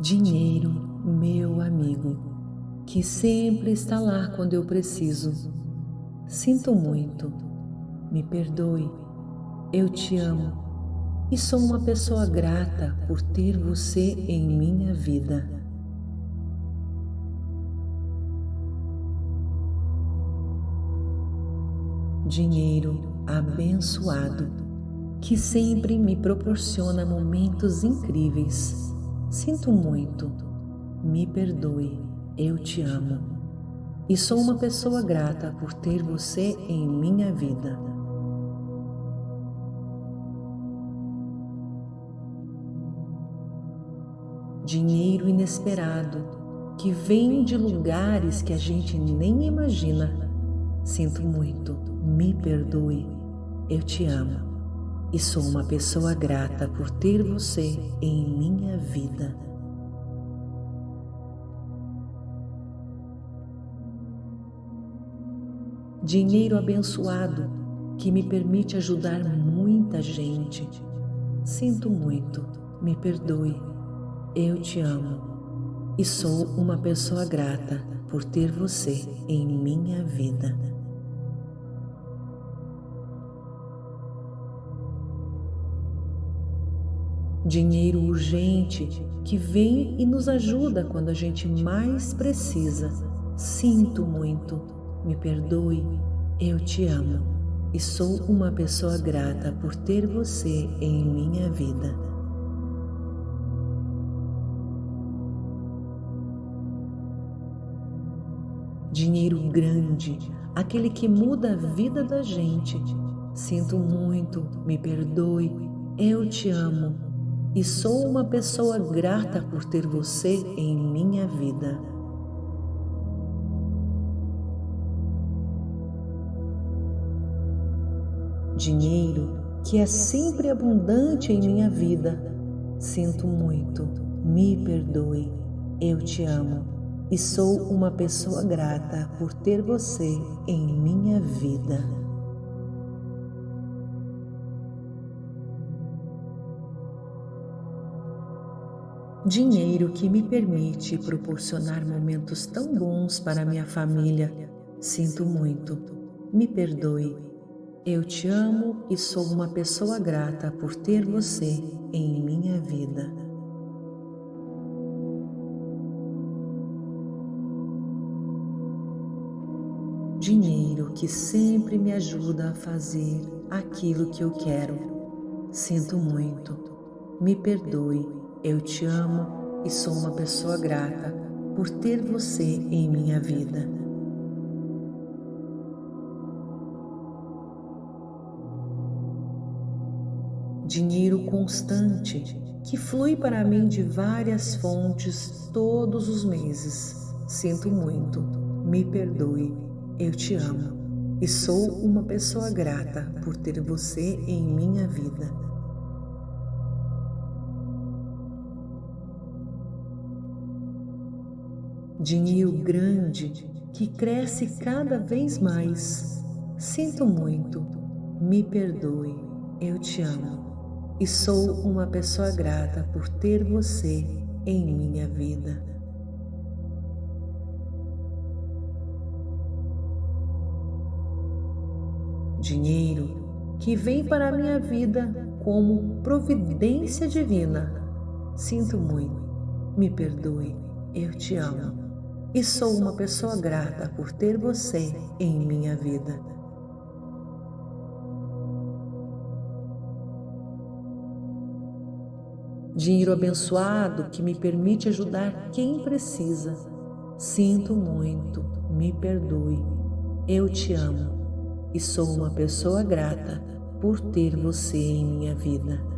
Dinheiro, meu amigo, que sempre está lá quando eu preciso. Sinto muito, me perdoe, eu te amo e sou uma pessoa grata por ter você em minha vida. Dinheiro abençoado que sempre me proporciona momentos incríveis Sinto muito, me perdoe, eu te amo. E sou uma pessoa grata por ter você em minha vida. Dinheiro inesperado que vem de lugares que a gente nem imagina. Sinto muito, me perdoe, eu te amo e sou uma pessoa grata por ter você em minha vida. Dinheiro abençoado que me permite ajudar muita gente. Sinto muito, me perdoe, eu te amo e sou uma pessoa grata por ter você em minha vida. Dinheiro urgente que vem e nos ajuda quando a gente mais precisa. Sinto muito, me perdoe, eu te amo e sou uma pessoa grata por ter você em minha vida. Dinheiro grande, aquele que muda a vida da gente. Sinto muito, me perdoe, eu te amo e sou uma pessoa grata por ter você em minha vida. Dinheiro que é sempre abundante em minha vida. Sinto muito, me perdoe, eu te amo e sou uma pessoa grata por ter você em minha vida. Dinheiro que me permite proporcionar momentos tão bons para minha família. Sinto muito, me perdoe. Eu te amo e sou uma pessoa grata por ter você em minha vida. Dinheiro que sempre me ajuda a fazer aquilo que eu quero. Sinto muito, me perdoe eu te amo e sou uma pessoa grata por ter você em minha vida. Dinheiro constante que flui para mim de várias fontes todos os meses. Sinto muito, me perdoe, eu te amo e sou uma pessoa grata por ter você em minha vida. Dinheiro grande que cresce cada vez mais. Sinto muito, me perdoe, eu te amo e sou uma pessoa grata por ter você em minha vida. Dinheiro que vem para a minha vida como providência divina. Sinto muito, me perdoe, eu te amo e sou uma pessoa grata por ter você em minha vida. Dinheiro abençoado que me permite ajudar quem precisa. Sinto muito, me perdoe. Eu te amo e sou uma pessoa grata por ter você em minha vida.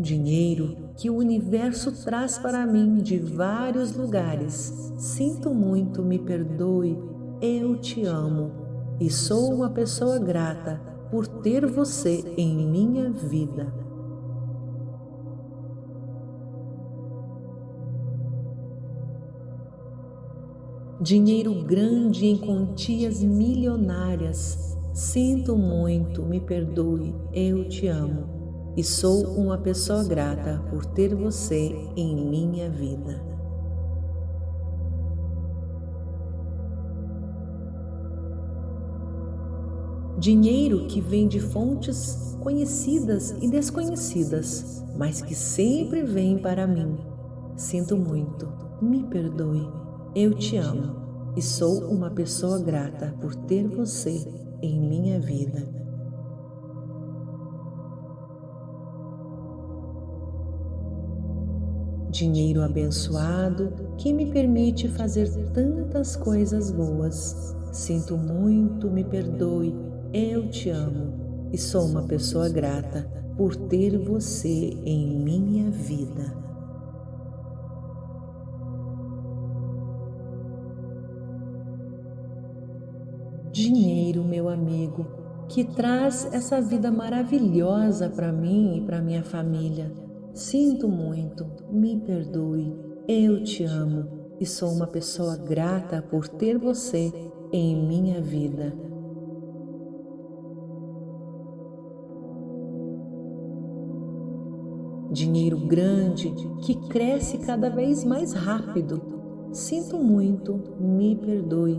Dinheiro que o universo traz para mim de vários lugares. Sinto muito, me perdoe, eu te amo e sou uma pessoa grata por ter você em minha vida. Dinheiro grande em quantias milionárias. Sinto muito, me perdoe, eu te amo e sou uma pessoa grata por ter você em minha vida. Dinheiro que vem de fontes conhecidas e desconhecidas, mas que sempre vem para mim. Sinto muito, me perdoe, eu te amo e sou uma pessoa grata por ter você em minha vida. Dinheiro abençoado que me permite fazer tantas coisas boas. Sinto muito, me perdoe, eu te amo e sou uma pessoa grata por ter você em minha vida. dinheiro, meu amigo, que traz essa vida maravilhosa para mim e para minha família. Sinto muito, me perdoe, eu te amo e sou uma pessoa grata por ter você em minha vida. Dinheiro grande que cresce cada vez mais rápido. Sinto muito, me perdoe,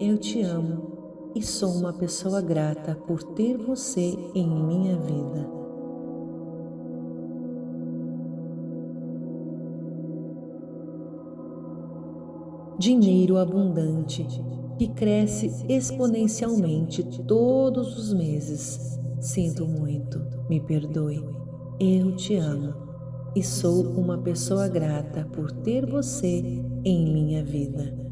eu te amo e sou uma pessoa grata por ter você em minha vida. Dinheiro abundante que cresce exponencialmente todos os meses. Sinto muito, me perdoe, eu te amo e sou uma pessoa grata por ter você em minha vida.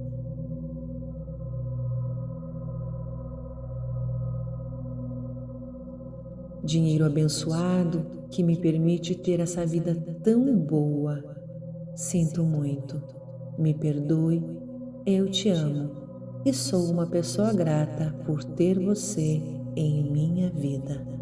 dinheiro abençoado que me permite ter essa vida tão boa. Sinto muito, me perdoe, eu te amo e sou uma pessoa grata por ter você em minha vida.